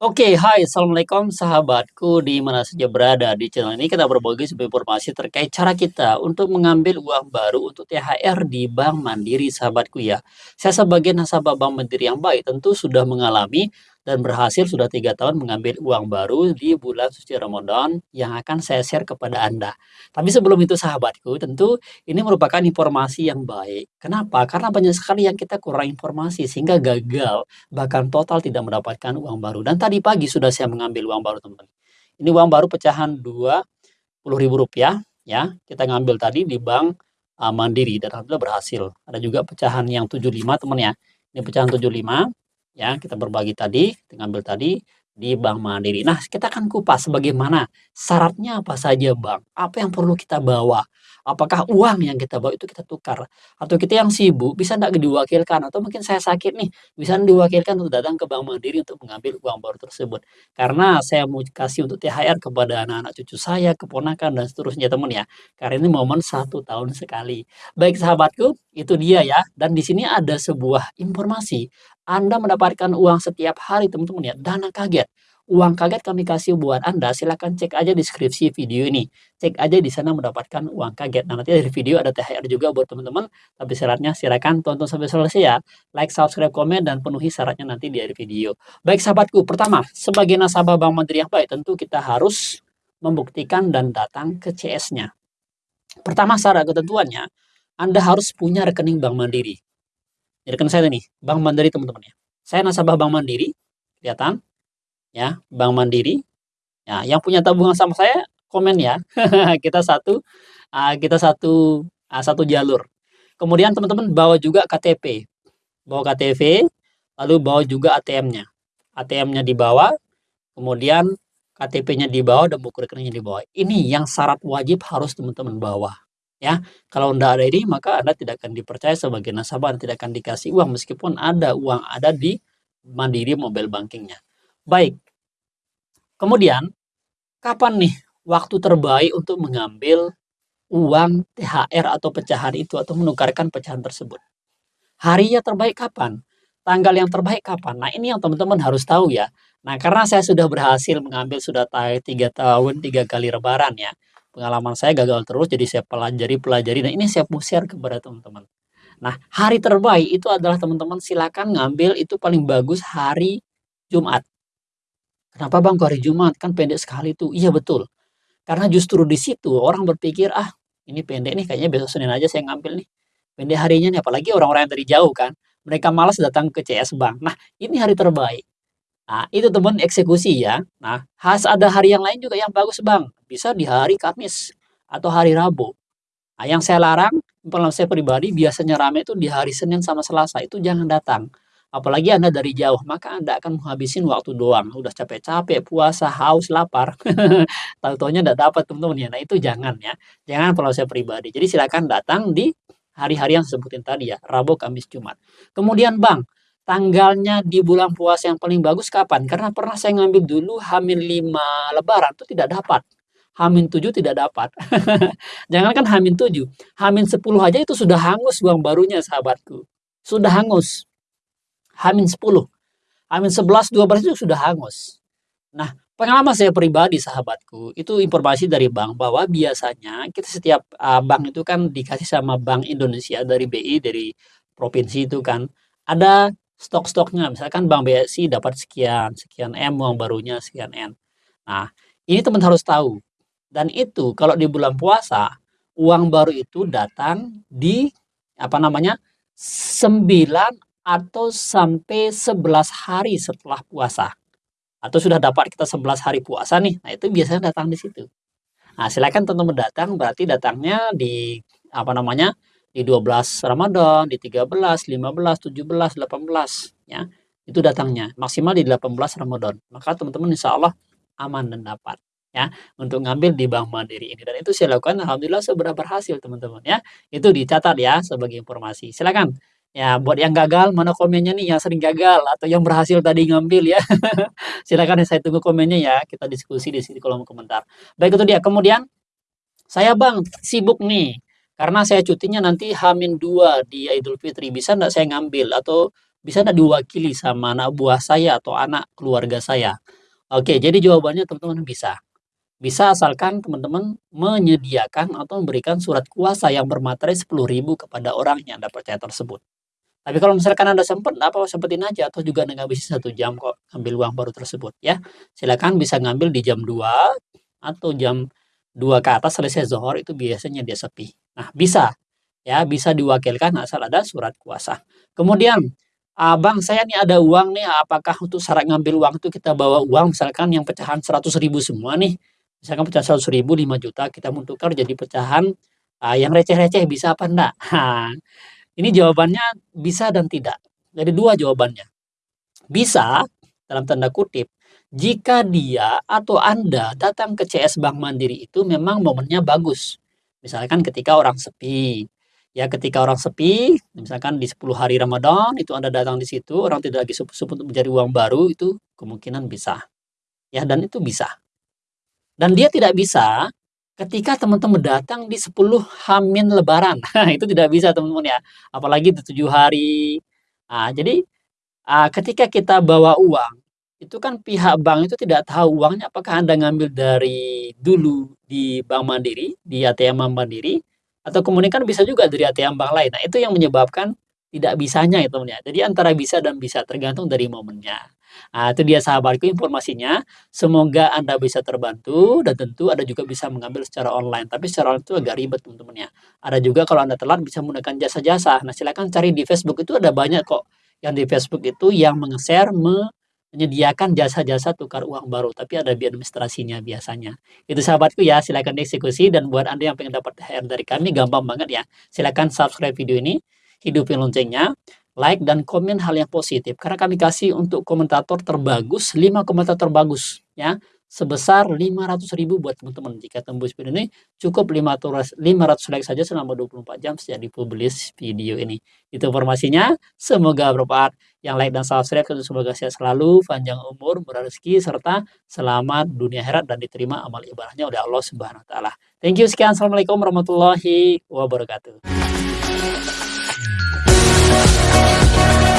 Oke, hai, assalamualaikum sahabatku di mana saja berada. Di channel ini kita berbagi sebuah informasi terkait cara kita untuk mengambil uang baru untuk THR di Bank Mandiri, sahabatku ya. Saya sebagai nasabah Bank Mandiri yang baik tentu sudah mengalami dan berhasil sudah tiga tahun mengambil uang baru di bulan suci Ramadan yang akan saya share kepada Anda. Tapi sebelum itu sahabatku, tentu ini merupakan informasi yang baik. Kenapa? Karena banyak sekali yang kita kurang informasi sehingga gagal, bahkan total tidak mendapatkan uang baru. Dan tadi pagi sudah saya mengambil uang baru teman-teman. Ini uang baru pecahan Rp20.000 ya. Kita ngambil tadi di Bank uh, Mandiri dan alhamdulillah berhasil. Ada juga pecahan yang 75 teman ya. Ini pecahan 75 ya kita berbagi tadi, kita ambil tadi di Bank Mandiri. Nah, kita akan kupas bagaimana syaratnya apa saja Bang, apa yang perlu kita bawa, apakah uang yang kita bawa itu kita tukar, atau kita yang sibuk bisa tidak diwakilkan, atau mungkin saya sakit nih, bisa diwakilkan untuk datang ke Bank Mandiri untuk mengambil uang baru tersebut. Karena saya mau kasih untuk THR kepada anak-anak cucu saya, keponakan, dan seterusnya teman ya. Karena ini momen satu tahun sekali. Baik sahabatku, itu dia ya. Dan di sini ada sebuah informasi anda mendapatkan uang setiap hari teman-teman ya, dana kaget. Uang kaget kami kasih buat Anda, silahkan cek aja deskripsi video ini. Cek aja di sana mendapatkan uang kaget. Nah nanti dari video ada THR juga buat teman-teman, tapi syaratnya silahkan tonton sampai selesai ya. Like, subscribe, komen, dan penuhi syaratnya nanti di akhir video. Baik sahabatku, pertama, sebagai nasabah Bank Mandiri yang baik, tentu kita harus membuktikan dan datang ke CS-nya. Pertama syarat ketentuannya, Anda harus punya rekening Bank Mandiri. Jadi saya nih, Bank Mandiri teman-teman ya. Saya nasabah Bank Mandiri, kelihatan ya, Bank Mandiri. Ya, yang punya tabungan sama saya komen ya. kita satu uh, kita satu uh, satu jalur. Kemudian teman-teman bawa juga KTP. Bawa KTP, lalu bawa juga ATM-nya. ATM-nya dibawa, kemudian KTP-nya dibawa dan buku rekeningnya dibawa. Ini yang syarat wajib harus teman-teman bawa ya kalau tidak ada ini maka anda tidak akan dipercaya sebagai nasabah dan tidak akan dikasih uang meskipun ada uang ada di mandiri mobile bankingnya baik. Kemudian kapan nih waktu terbaik untuk mengambil uang THR atau pecahan itu atau menukarkan pecahan tersebut? Harinya terbaik kapan? Tanggal yang terbaik kapan? Nah ini yang teman-teman harus tahu ya. Nah karena saya sudah berhasil mengambil sudah tiga tahun tiga kali lebaran ya. Pengalaman saya gagal terus jadi saya pelajari pelajari. Dan ini saya mau share kepada teman-teman. Nah hari terbaik itu adalah teman-teman silakan ngambil itu paling bagus hari Jumat kenapa bang hari Jumat kan pendek sekali tuh iya betul karena justru di situ orang berpikir ah ini pendek nih kayaknya besok Senin aja saya ngambil nih pendek harinya nih apalagi orang-orang yang dari jauh kan mereka malas datang ke CS Bank nah ini hari terbaik Nah, itu teman eksekusi ya. Nah, has ada hari yang lain juga yang bagus bang. Bisa di hari Kamis atau hari Rabu. Nah, yang saya larang, pengalaman saya pribadi, biasanya rame itu di hari Senin sama Selasa. Itu jangan datang. Apalagi Anda dari jauh, maka Anda akan menghabisin waktu doang. Udah capek-capek, puasa, haus, lapar. Tahu-taunya tidak dapat teman-teman ya. Nah, itu jangan ya. Jangan kalau saya pribadi. Jadi silakan datang di hari-hari yang sebutin tadi ya. Rabu, Kamis, Jumat. Kemudian Bang, tanggalnya di bulan puasa yang paling bagus kapan? Karena pernah saya ngambil dulu Hamin 5 lebaran itu tidak dapat. Hamin 7 tidak dapat. Jangan kan Hamin 7. Hamin 10 aja itu sudah hangus uang barunya sahabatku. Sudah hangus. Hamin 10. Hamin 11, 12 itu sudah hangus. Nah, pengalaman saya pribadi sahabatku, itu informasi dari bank bahwa biasanya kita setiap uh, bank itu kan dikasih sama Bank Indonesia dari BI, dari provinsi itu kan, ada stok-stoknya. Misalkan Bank BSI dapat sekian, sekian M uang barunya sekian N. Nah, ini teman harus tahu. Dan itu kalau di bulan puasa, uang baru itu datang di apa namanya? 9 atau sampai 11 hari setelah puasa. Atau sudah dapat kita 11 hari puasa nih. Nah, itu biasanya datang di situ. Nah, silakan teman-teman datang berarti datangnya di apa namanya? di 12 Ramadan, di 13, 15, 17, 18 ya. Itu datangnya maksimal di 18 Ramadan. Maka teman-teman insya Allah aman dan dapat ya untuk ngambil di Bank Mandiri ini dan itu saya lakukan alhamdulillah seberapa berhasil teman-teman ya. Itu dicatat ya sebagai informasi. Silakan ya buat yang gagal mana komennya nih yang sering gagal atau yang berhasil tadi ngambil ya. Silakan saya tunggu komennya ya. Kita diskusi di sini kolom komentar. Baik itu dia. Kemudian saya Bang sibuk nih karena saya cutinya nanti Hamin 2 di Idul Fitri, bisa enggak saya ngambil? Atau bisa nggak diwakili sama anak buah saya atau anak keluarga saya? Oke, jadi jawabannya teman-teman bisa. Bisa asalkan teman-teman menyediakan atau memberikan surat kuasa yang bermaterai 10.000 kepada orang yang Anda percaya tersebut. Tapi kalau misalkan Anda sempat, apa-apa sempetin aja atau juga Anda ngabisin satu jam kok ngambil uang baru tersebut ya. Silakan bisa ngambil di jam 2 atau jam 2 ke atas selesai zohor itu biasanya dia sepi. Nah, bisa ya, bisa diwakilkan asal ada surat kuasa. Kemudian, abang saya nih ada uang nih, apakah untuk syarat ngambil uang itu kita bawa uang misalkan yang pecahan 100.000 semua nih. Misalkan pecahan 100.000 5 juta kita tukar jadi pecahan uh, yang receh-receh bisa apa enggak? Ini jawabannya bisa dan tidak. Jadi dua jawabannya. Bisa, dalam tanda kutip, jika dia atau Anda datang ke CS Bank Mandiri itu memang momennya bagus. Misalkan ketika orang sepi. Ya ketika orang sepi, misalkan di 10 hari Ramadan, itu Anda datang di situ, orang tidak lagi sup-sup untuk mencari uang baru, itu kemungkinan bisa. Ya, dan itu bisa. Dan dia tidak bisa Ketika teman-teman datang di 10 Hamin lebaran, itu tidak bisa teman-teman ya, apalagi di 7 hari. Nah, jadi, ah, ketika kita bawa uang, itu kan pihak bank itu tidak tahu uangnya apakah Anda ngambil dari dulu di Bank Mandiri, di ATM Bank Mandiri, atau kemudian kan bisa juga dari ATM bank lain. Nah, itu yang menyebabkan tidak bisanya itu ya. Jadi antara bisa dan bisa tergantung dari momennya. Nah, itu dia sahabatku informasinya. Semoga Anda bisa terbantu dan tentu Anda juga bisa mengambil secara online. Tapi secara online itu agak ribet teman-teman ya. Ada juga kalau Anda telat bisa menggunakan jasa-jasa. Nah, silakan cari di Facebook itu ada banyak kok yang di Facebook itu yang meng-share menyediakan jasa-jasa tukar uang baru, tapi ada biaya administrasinya biasanya. Itu sahabatku ya, silakan dieksekusi dan buat Anda yang pengen dapat THR dari kami gampang banget ya. Silakan subscribe video ini, hidupin loncengnya, like dan komen hal yang positif. Karena kami kasih untuk komentator terbagus 5 komentar terbagus ya. Sebesar 500 ribu buat teman-teman. Jika tembus video ini cukup 500, 500 like saja selama 24 jam sejak dipublish video ini. Itu informasinya. Semoga bermanfaat. Yang like dan subscribe tentu semoga sehat selalu panjang umur murah rezeki serta selamat dunia herat dan diterima amal ibadahnya oleh Allah Subhanahu wa taala. Thank you. Sekian. Assalamualaikum warahmatullahi wabarakatuh Thank you.